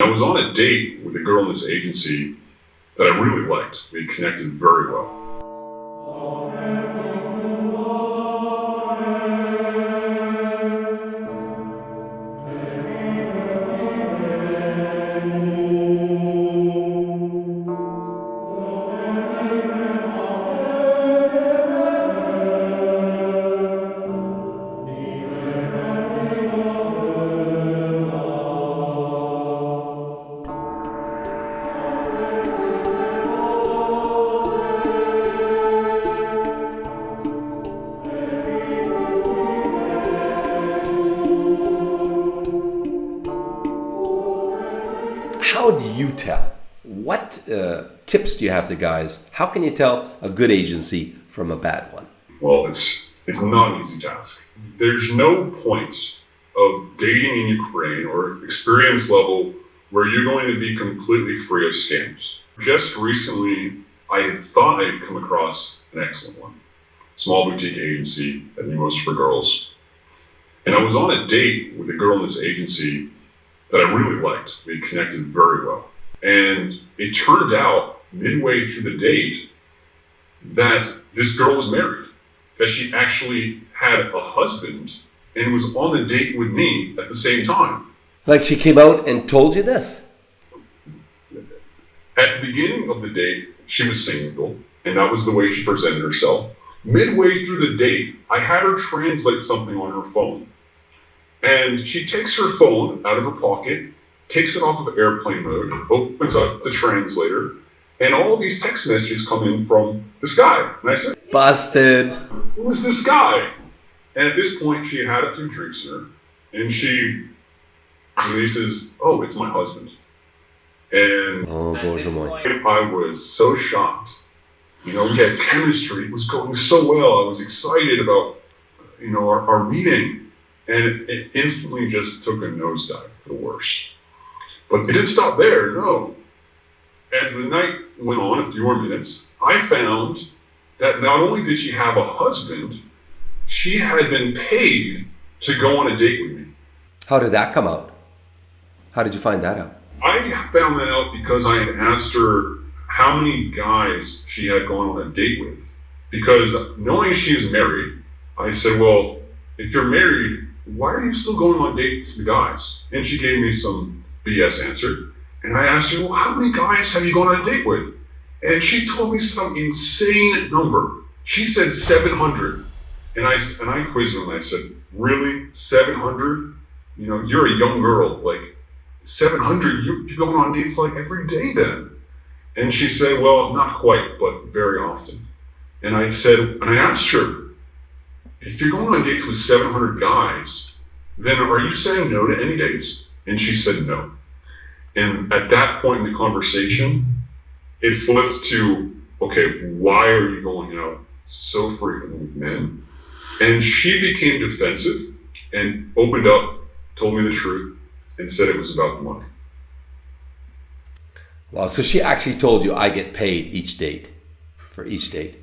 I was on a date with a girl in this agency that I really liked. We connected very well. How do you tell? What uh, tips do you have to guys? How can you tell a good agency from a bad one? Well, it's it's not an easy task. There's no point of dating in Ukraine or experience level where you're going to be completely free of scams. Just recently, I had thought I'd come across an excellent one. Small boutique agency that knew most for girls. And I was on a date with a girl in this agency that I really liked. We connected very well. And it turned out midway through the date that this girl was married, that she actually had a husband and was on the date with me at the same time. Like she came out and told you this? At the beginning of the date, she was single, and that was the way she presented herself. Midway through the date, I had her translate something on her phone. And she takes her phone out of her pocket, takes it off of airplane mode, opens up the translator, and all these text messages come in from this guy. And I said, Busted. Who is this guy? And at this point, she had a few drinks in her, and she releases, Oh, it's my husband. And Oh, boy, oh boy. I was so shocked. You know, we had chemistry. It was going so well. I was excited about, you know, our, our meeting. And it, instantly just took a nosedive for the worse. But it didn't stop there, no. As the night went on, a few more minutes, I found that not only did she have a husband, she had been paid to go on a date with me. How did that come out? How did you find that out? I found that out because I had asked her how many guys she had gone on a date with. Because knowing she's married, I said, Well, if you're married, why are you still going on dates with guys? And she gave me some BS answer. And I asked her, Well, how many guys have you gone on a date with? And she told me some insane number. She said 700. And I, and I quizzed her and I said, Really? 700? You know, you're a young girl. Like, 700? You, you're going on dates like every day then. And she said, Well, not quite, but very often. And I said, and I asked her, if you're going on dates with 700 guys, then are you saying no to any dates? And she said no. And at that point in the conversation, it flipped to, okay, why are you going out so frequently with men? And she became defensive and opened up, told me the truth, and said it was about the money. Well, so she actually told you I get paid each date for each date.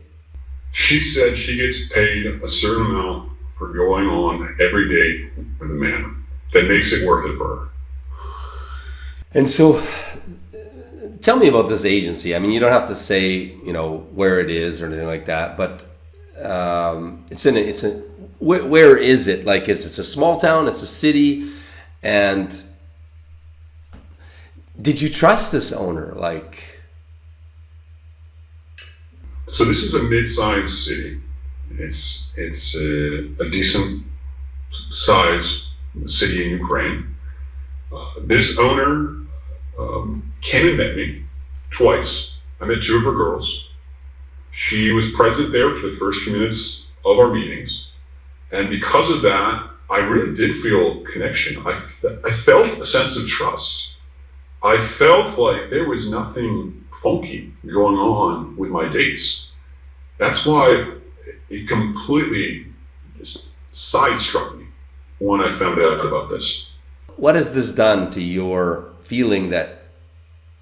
She said she gets paid a certain amount for going on every date with a man. That makes it worth it for her. And so, tell me about this agency. I mean, you don't have to say, you know, where it is or anything like that, but um, it's in a, it's a, where, where is it? Like, is it's a small town? It's a city, and did you trust this owner? Like, so this is a mid-sized city. It's it's a, a decent size city in Ukraine. Uh, this owner um, came and met me twice. I met two of her girls. She was present there for the first few minutes of our meetings, and because of that, I really did feel connection. I, I felt a sense of trust. I felt like there was nothing funky going on with my dates. That's why it completely sidestruck me when I found out about this. what has this done to your feeling that,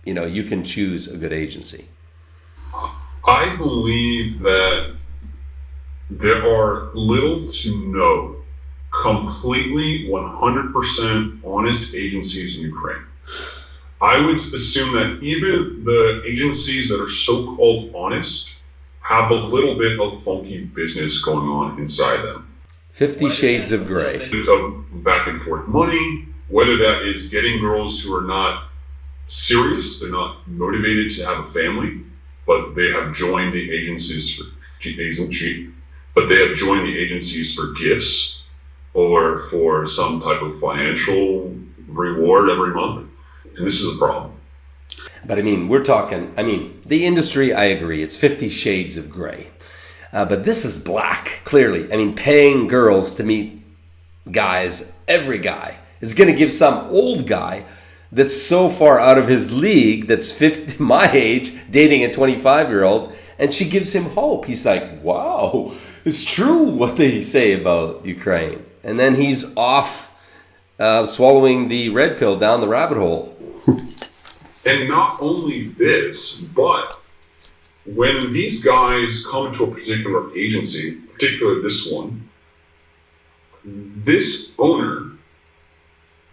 you know, you can choose a good agency? I believe that there are little to no completely 100% honest agencies in Ukraine. I would assume that even the agencies that are so called honest have a little bit of funky business going on inside them. Fifty Shades of Grey. Of back and forth money, whether that is getting girls who are not serious, they're not motivated to have a family, but they have joined the agencies for agency, but they have joined the agencies for gifts or for some type of financial reward every month. And this is a problem. But I mean, we're talking, I mean, the industry, I agree, it's 50 shades of gray. Uh, but this is black, clearly. I mean, paying girls to meet guys, every guy, is going to give some old guy that's so far out of his league, that's 50, my age, dating a 25 year old, and she gives him hope. He's like, wow, it's true what they say about Ukraine. And then he's off uh, swallowing the red pill down the rabbit hole. and not only this, but when these guys come to a particular agency, particularly this one, this owner,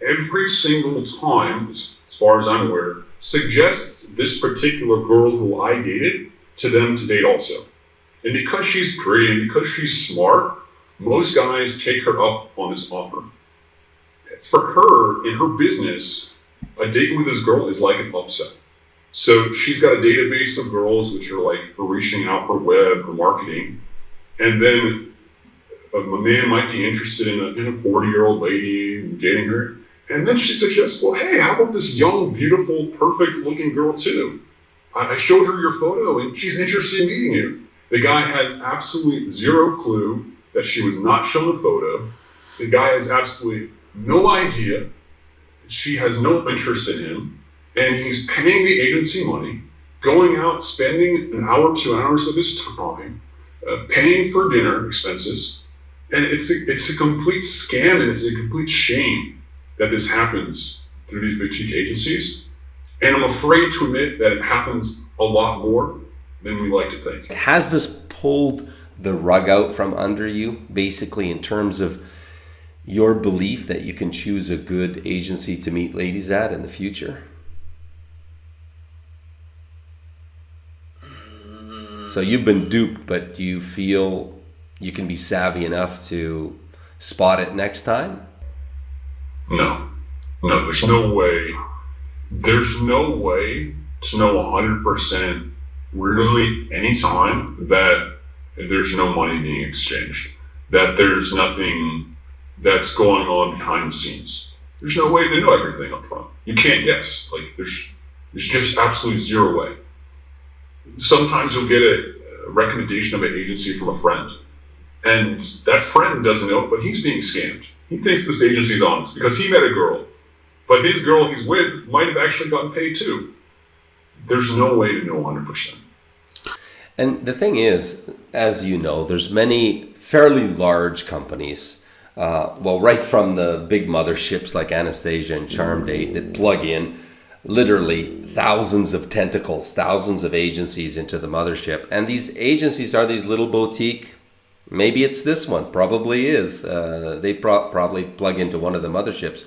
every single time, as far as I'm aware, suggests this particular girl who I dated to them to date also. And because she's pretty and because she's smart, most guys take her up on this offer. For her, in her business, a date with this girl is like an upset. So she's got a database of girls which are like reaching out for web or marketing. And then a, man might be interested in a, in a 40 year old lady and dating her. And then she suggests, well, hey, how about this young, beautiful, perfect looking girl too? I, I showed her your photo and she's interested in meeting you. The guy has absolutely zero clue that she was not shown a photo. The guy has absolutely no idea. She has no interest in him and he's paying the agency money, going out, spending an hour, two hours of his time, uh, paying for dinner expenses, and it's a, it's a complete scam and it's a complete shame that this happens through these boutique agencies. And I'm afraid to admit that it happens a lot more than we like to think. Has this pulled the rug out from under you, basically, in terms of your belief that you can choose a good agency to meet ladies at in the future? So you've been duped, but do you feel you can be savvy enough to spot it next time? No. No, there's no way. There's no way to know 100% really any time that there's no money being exchanged, that there's nothing that's going on behind the scenes. There's no way to know everything up front. You can't guess. Like there's there's just absolutely zero way sometimes you'll get a recommendation of an agency from a friend, and that friend doesn't know, but he's being scammed. He thinks this agency's honest because he met a girl, but his girl he's with might have actually gotten paid too. There's no way to know 100%. And the thing is, as you know, there's many fairly large companies. Uh, well, right from the big motherships like Anastasia and Charmdate that plug in literally thousands of tentacles, thousands of agencies into the mothership. And these agencies are these little boutique. Maybe it's this one, probably is. Uh, they pro- probably plug into one of the motherships.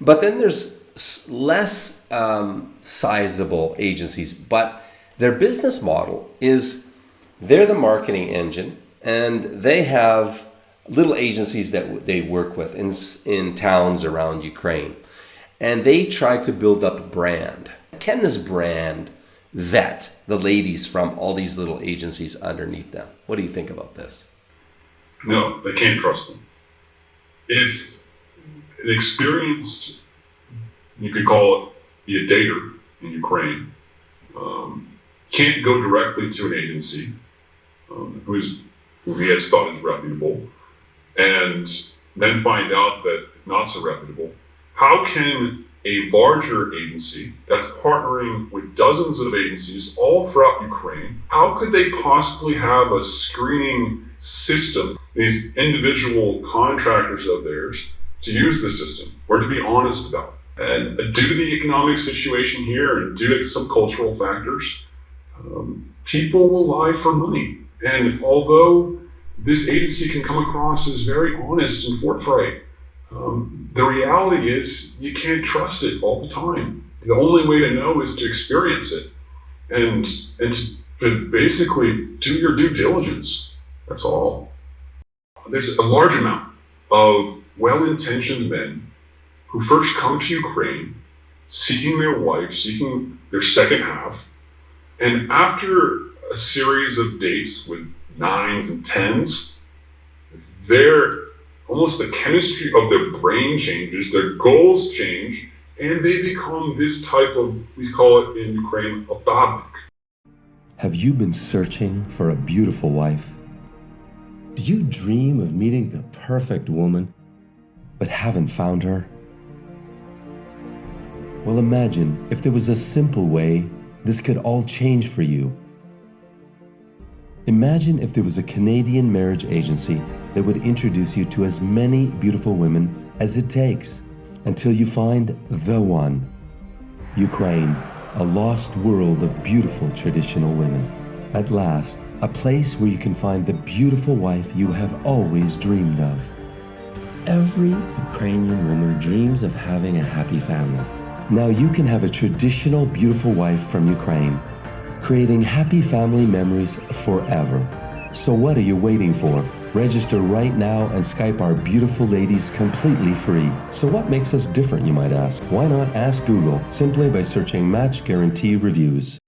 But then there's less um, sizable agencies, but their business model is they're the marketing engine and they have little agencies that they work with in, in towns around Ukraine and they tried to build up a brand. Can this brand vet the ladies from all these little agencies underneath them? What do you think about this? No, they can't trust them. If an experienced, you could call it be a dater in Ukraine, um, can't go directly to an agency um, who's who he has thought is reputable, and then find out that not so reputable, how can a larger agency that's partnering with dozens of agencies all throughout Ukraine, how could they possibly have a screening system, these individual contractors of theirs, to use the system or to be honest about it? And due to the economic situation here and due to some cultural factors, um, people will lie for money. And although this agency can come across as very honest and forthright, um, the reality is you can't trust it all the time. the only way to know is to experience it and and to, to basically do your due diligence. That's all. There's a large amount of well-intentioned men who first come to Ukraine seeking their wife, seeking their second half, and after a series of dates with nines and tens, their almost the chemistry of their brain changes, their goals change, and they become this type of we call it in Ukraine a babnik. Have you been searching for a beautiful wife? Do you dream of meeting the perfect woman, but haven't found her? Well, imagine if there was a simple way this could all change for you. Imagine if there was a Canadian marriage agency that would introduce you to as many beautiful women as it takes until you find the one. Ukraine, a lost world of beautiful traditional women. At last, a place where you can find the beautiful wife you have always dreamed of. Every Ukrainian woman dreams of having a happy family. Now you can have a traditional beautiful wife from Ukraine, creating happy family memories forever. So what are you waiting for? Register right now and Skype our beautiful ladies completely free. So what makes us different, you might ask? Why not ask Google simply by searching Match Guarantee Reviews?